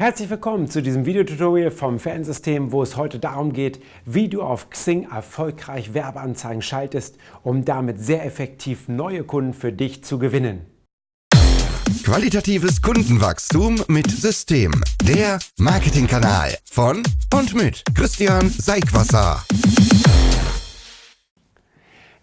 Herzlich willkommen zu diesem Videotutorial vom Fansystem, wo es heute darum geht, wie du auf Xing erfolgreich Werbeanzeigen schaltest, um damit sehr effektiv neue Kunden für dich zu gewinnen. Qualitatives Kundenwachstum mit System. Der Marketingkanal von und mit Christian Seigwasser.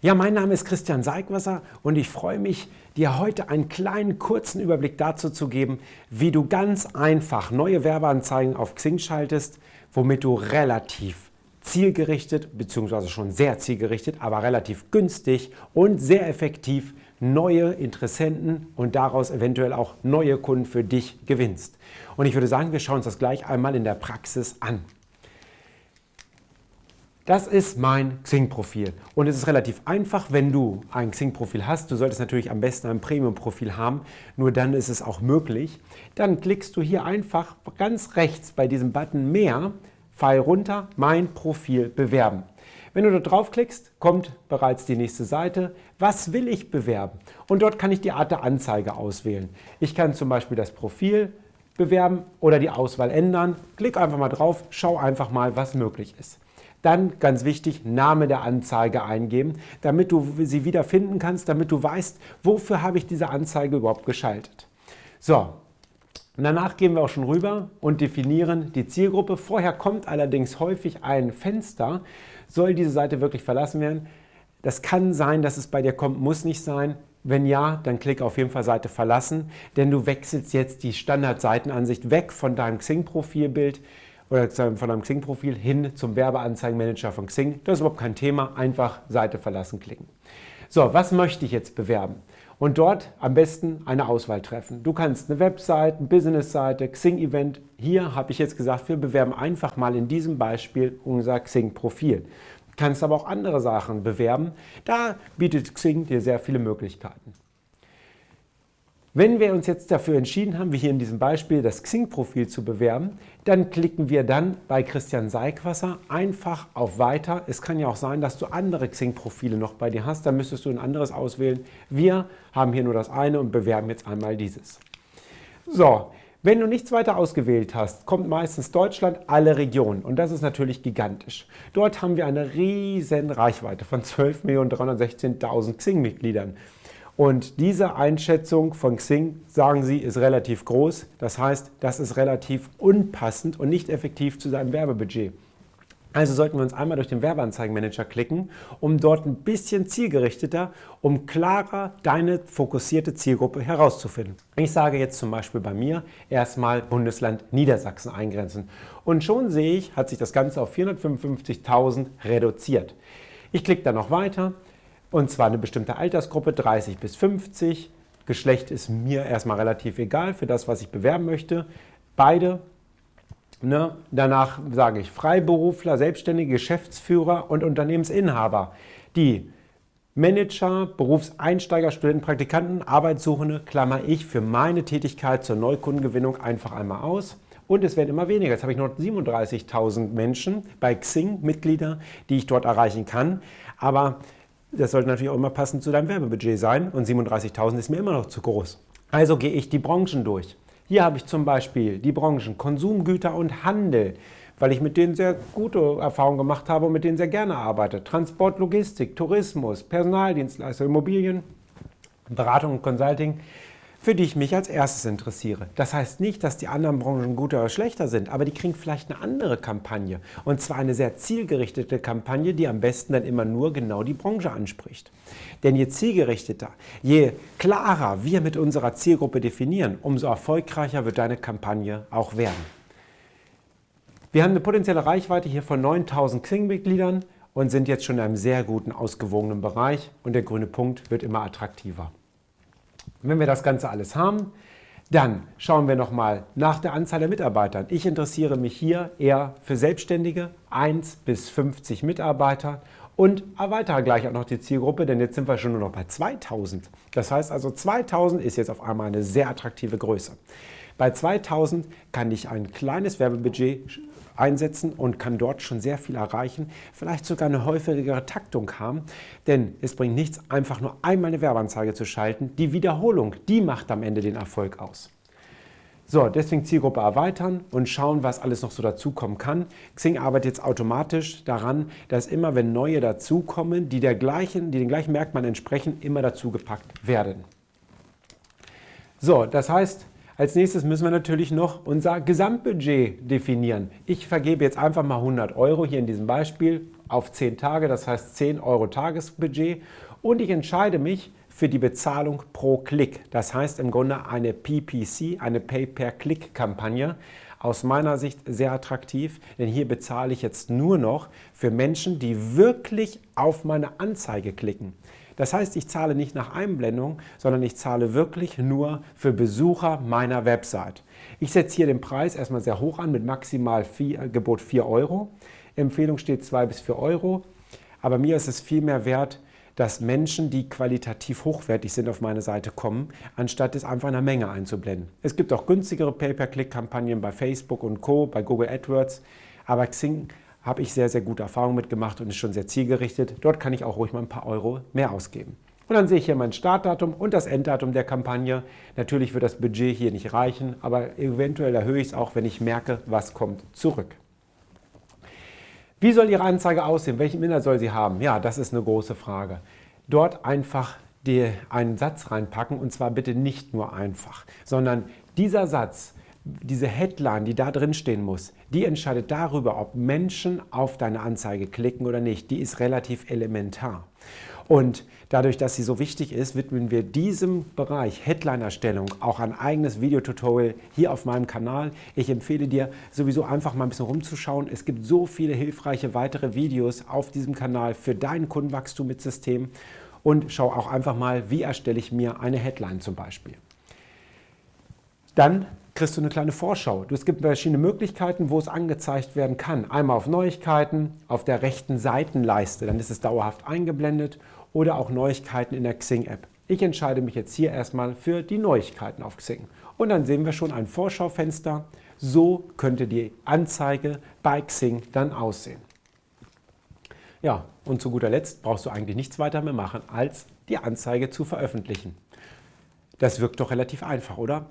Ja, mein Name ist Christian Seigwasser und ich freue mich, dir heute einen kleinen kurzen Überblick dazu zu geben, wie du ganz einfach neue Werbeanzeigen auf Xing schaltest, womit du relativ zielgerichtet, beziehungsweise schon sehr zielgerichtet, aber relativ günstig und sehr effektiv neue Interessenten und daraus eventuell auch neue Kunden für dich gewinnst. Und ich würde sagen, wir schauen uns das gleich einmal in der Praxis an. Das ist mein Xing-Profil und es ist relativ einfach, wenn du ein Xing-Profil hast. Du solltest natürlich am besten ein Premium-Profil haben, nur dann ist es auch möglich. Dann klickst du hier einfach ganz rechts bei diesem Button Mehr, Pfeil runter, Mein Profil bewerben. Wenn du dort draufklickst, kommt bereits die nächste Seite. Was will ich bewerben? Und dort kann ich die Art der Anzeige auswählen. Ich kann zum Beispiel das Profil bewerben oder die Auswahl ändern. Klick einfach mal drauf, schau einfach mal, was möglich ist. Dann, ganz wichtig, Name der Anzeige eingeben, damit du sie wieder finden kannst, damit du weißt, wofür habe ich diese Anzeige überhaupt geschaltet. So, danach gehen wir auch schon rüber und definieren die Zielgruppe. Vorher kommt allerdings häufig ein Fenster. Soll diese Seite wirklich verlassen werden? Das kann sein, dass es bei dir kommt, muss nicht sein. Wenn ja, dann klick auf jeden Fall Seite verlassen, denn du wechselst jetzt die Standardseitenansicht weg von deinem Xing-Profilbild oder von deinem Xing-Profil hin zum Werbeanzeigenmanager von Xing. Das ist überhaupt kein Thema, einfach Seite verlassen klicken. So, was möchte ich jetzt bewerben? Und dort am besten eine Auswahl treffen. Du kannst eine Website, eine Business-Seite, Xing-Event. Hier habe ich jetzt gesagt, wir bewerben einfach mal in diesem Beispiel unser Xing-Profil. Du kannst aber auch andere Sachen bewerben. Da bietet Xing dir sehr viele Möglichkeiten. Wenn wir uns jetzt dafür entschieden haben, wie hier in diesem Beispiel das Xing-Profil zu bewerben, dann klicken wir dann bei Christian Seigwasser einfach auf Weiter. Es kann ja auch sein, dass du andere Xing-Profile noch bei dir hast, dann müsstest du ein anderes auswählen. Wir haben hier nur das eine und bewerben jetzt einmal dieses. So, wenn du nichts weiter ausgewählt hast, kommt meistens Deutschland, alle Regionen und das ist natürlich gigantisch. Dort haben wir eine riesen Reichweite von 12.316.000 Xing-Mitgliedern. Und diese Einschätzung von Xing, sagen sie, ist relativ groß. Das heißt, das ist relativ unpassend und nicht effektiv zu seinem Werbebudget. Also sollten wir uns einmal durch den Werbeanzeigenmanager klicken, um dort ein bisschen zielgerichteter, um klarer deine fokussierte Zielgruppe herauszufinden. Ich sage jetzt zum Beispiel bei mir erstmal Bundesland Niedersachsen eingrenzen. Und schon sehe ich, hat sich das Ganze auf 455.000 reduziert. Ich klicke dann noch weiter und zwar eine bestimmte Altersgruppe, 30 bis 50. Geschlecht ist mir erstmal relativ egal für das, was ich bewerben möchte. Beide. Ne? Danach sage ich Freiberufler, Selbstständige, Geschäftsführer und Unternehmensinhaber. Die Manager, Berufseinsteiger, Studenten, Praktikanten, Arbeitssuchende klammer ich für meine Tätigkeit zur Neukundengewinnung einfach einmal aus. Und es werden immer weniger. Jetzt habe ich noch 37.000 Menschen bei Xing, Mitglieder, die ich dort erreichen kann. Aber das sollte natürlich auch immer passend zu deinem Werbebudget sein und 37.000 ist mir immer noch zu groß. Also gehe ich die Branchen durch. Hier habe ich zum Beispiel die Branchen Konsumgüter und Handel, weil ich mit denen sehr gute Erfahrungen gemacht habe und mit denen sehr gerne arbeite. Transport, Logistik, Tourismus, Personaldienstleister, Immobilien, Beratung und Consulting für die ich mich als erstes interessiere. Das heißt nicht, dass die anderen Branchen guter oder schlechter sind, aber die kriegen vielleicht eine andere Kampagne. Und zwar eine sehr zielgerichtete Kampagne, die am besten dann immer nur genau die Branche anspricht. Denn je zielgerichteter, je klarer wir mit unserer Zielgruppe definieren, umso erfolgreicher wird deine Kampagne auch werden. Wir haben eine potenzielle Reichweite hier von 9000 Xing-Mitgliedern und sind jetzt schon in einem sehr guten, ausgewogenen Bereich und der grüne Punkt wird immer attraktiver. Wenn wir das Ganze alles haben, dann schauen wir nochmal nach der Anzahl der Mitarbeitern. Ich interessiere mich hier eher für Selbstständige, 1 bis 50 Mitarbeiter und erweitere gleich auch noch die Zielgruppe, denn jetzt sind wir schon nur noch bei 2000. Das heißt also 2000 ist jetzt auf einmal eine sehr attraktive Größe. Bei 2000 kann ich ein kleines Werbebudget einsetzen und kann dort schon sehr viel erreichen, vielleicht sogar eine häufigere Taktung haben, denn es bringt nichts, einfach nur einmal eine Werbeanzeige zu schalten. Die Wiederholung, die macht am Ende den Erfolg aus. So, deswegen Zielgruppe erweitern und schauen, was alles noch so dazukommen kann. Xing arbeitet jetzt automatisch daran, dass immer, wenn neue dazukommen, die, der gleichen, die den gleichen Merkmalen entsprechen, immer dazugepackt werden. So, das heißt, als nächstes müssen wir natürlich noch unser Gesamtbudget definieren. Ich vergebe jetzt einfach mal 100 Euro hier in diesem Beispiel auf 10 Tage, das heißt 10 Euro Tagesbudget und ich entscheide mich für die Bezahlung pro Klick. Das heißt im Grunde eine PPC, eine Pay-per-Click-Kampagne. Aus meiner Sicht sehr attraktiv, denn hier bezahle ich jetzt nur noch für Menschen, die wirklich auf meine Anzeige klicken. Das heißt, ich zahle nicht nach Einblendung, sondern ich zahle wirklich nur für Besucher meiner Website. Ich setze hier den Preis erstmal sehr hoch an mit maximal 4, Gebot 4 Euro. Empfehlung steht 2 bis 4 Euro. Aber mir ist es viel mehr wert, dass Menschen, die qualitativ hochwertig sind, auf meine Seite kommen, anstatt es einfach in einer Menge einzublenden. Es gibt auch günstigere Pay-per-Click-Kampagnen bei Facebook und Co., bei Google AdWords, aber Xing habe ich sehr, sehr gute Erfahrungen mitgemacht und ist schon sehr zielgerichtet. Dort kann ich auch ruhig mal ein paar Euro mehr ausgeben. Und dann sehe ich hier mein Startdatum und das Enddatum der Kampagne. Natürlich wird das Budget hier nicht reichen, aber eventuell erhöhe ich es auch, wenn ich merke, was kommt zurück. Wie soll Ihre Anzeige aussehen? Welchen Inhalt soll sie haben? Ja, das ist eine große Frage. Dort einfach einen Satz reinpacken und zwar bitte nicht nur einfach, sondern dieser Satz, diese Headline, die da drin stehen muss, die entscheidet darüber, ob Menschen auf deine Anzeige klicken oder nicht. Die ist relativ elementar. Und dadurch, dass sie so wichtig ist, widmen wir diesem Bereich Headline-Erstellung auch ein eigenes Videotutorial hier auf meinem Kanal. Ich empfehle dir sowieso einfach mal ein bisschen rumzuschauen. Es gibt so viele hilfreiche weitere Videos auf diesem Kanal für dein Kundenwachstum mit System. Und schau auch einfach mal, wie erstelle ich mir eine Headline zum Beispiel. Dann kriegst du eine kleine Vorschau. Es gibt verschiedene Möglichkeiten, wo es angezeigt werden kann. Einmal auf Neuigkeiten, auf der rechten Seitenleiste, dann ist es dauerhaft eingeblendet oder auch Neuigkeiten in der Xing-App. Ich entscheide mich jetzt hier erstmal für die Neuigkeiten auf Xing. Und dann sehen wir schon ein Vorschaufenster. So könnte die Anzeige bei Xing dann aussehen. Ja, und zu guter Letzt brauchst du eigentlich nichts weiter mehr machen, als die Anzeige zu veröffentlichen. Das wirkt doch relativ einfach, oder?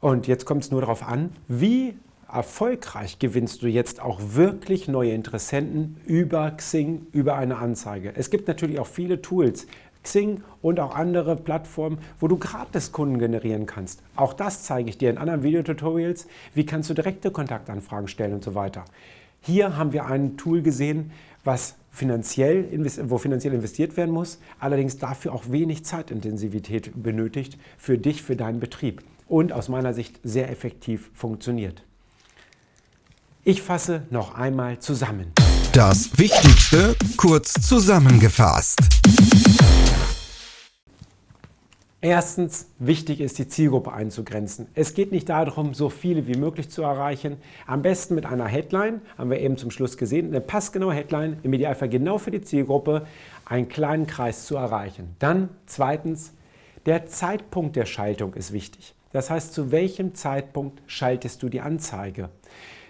Und jetzt kommt es nur darauf an, wie erfolgreich gewinnst du jetzt auch wirklich neue Interessenten über Xing, über eine Anzeige. Es gibt natürlich auch viele Tools, Xing und auch andere Plattformen, wo du gratis Kunden generieren kannst. Auch das zeige ich dir in anderen Videotutorials. Wie kannst du direkte Kontaktanfragen stellen und so weiter. Hier haben wir ein Tool gesehen, was finanziell, wo finanziell investiert werden muss, allerdings dafür auch wenig Zeitintensivität benötigt für dich, für deinen Betrieb und aus meiner Sicht sehr effektiv funktioniert. Ich fasse noch einmal zusammen. Das Wichtigste kurz zusammengefasst. Erstens, wichtig ist, die Zielgruppe einzugrenzen. Es geht nicht darum, so viele wie möglich zu erreichen. Am besten mit einer Headline, haben wir eben zum Schluss gesehen, eine passgenaue Headline, im Idealfall genau für die Zielgruppe, einen kleinen Kreis zu erreichen. Dann zweitens, der Zeitpunkt der Schaltung ist wichtig. Das heißt, zu welchem Zeitpunkt schaltest du die Anzeige?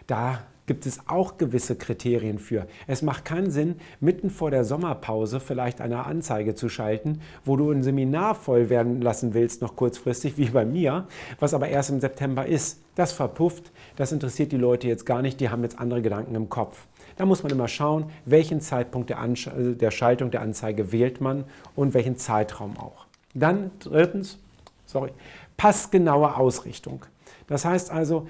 Da gibt es auch gewisse Kriterien für. Es macht keinen Sinn, mitten vor der Sommerpause vielleicht eine Anzeige zu schalten, wo du ein Seminar voll werden lassen willst, noch kurzfristig, wie bei mir, was aber erst im September ist. Das verpufft, das interessiert die Leute jetzt gar nicht, die haben jetzt andere Gedanken im Kopf. Da muss man immer schauen, welchen Zeitpunkt der, Ansch der Schaltung der Anzeige wählt man und welchen Zeitraum auch. Dann drittens, sorry, passgenaue Ausrichtung. Das heißt also,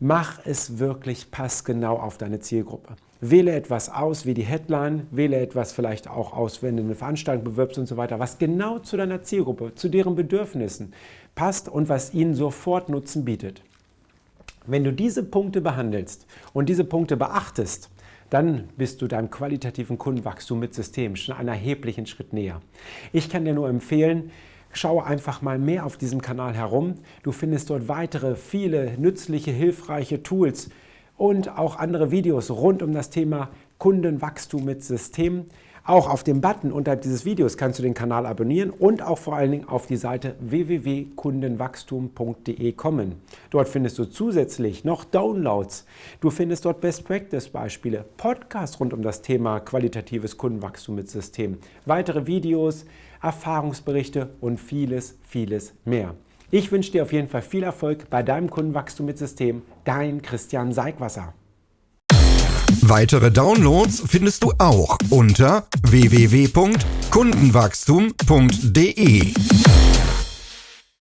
Mach es wirklich passgenau auf deine Zielgruppe. Wähle etwas aus wie die Headline, wähle etwas vielleicht auch aus, wenn du eine Veranstaltung bewirbst und so weiter, was genau zu deiner Zielgruppe, zu deren Bedürfnissen passt und was ihnen sofort Nutzen bietet. Wenn du diese Punkte behandelst und diese Punkte beachtest, dann bist du deinem qualitativen Kundenwachstum mit System schon einen erheblichen Schritt näher. Ich kann dir nur empfehlen, Schaue einfach mal mehr auf diesem Kanal herum. Du findest dort weitere, viele nützliche, hilfreiche Tools und auch andere Videos rund um das Thema Kundenwachstum mit System. Auch auf dem Button unterhalb dieses Videos kannst du den Kanal abonnieren und auch vor allen Dingen auf die Seite www.kundenwachstum.de kommen. Dort findest du zusätzlich noch Downloads. Du findest dort Best Practice Beispiele, Podcasts rund um das Thema qualitatives Kundenwachstum mit System, weitere Videos, Erfahrungsberichte und vieles, vieles mehr. Ich wünsche dir auf jeden Fall viel Erfolg bei deinem Kundenwachstum mit System. Dein Christian Seigwasser. Weitere Downloads findest du auch unter www.kundenwachstum.de.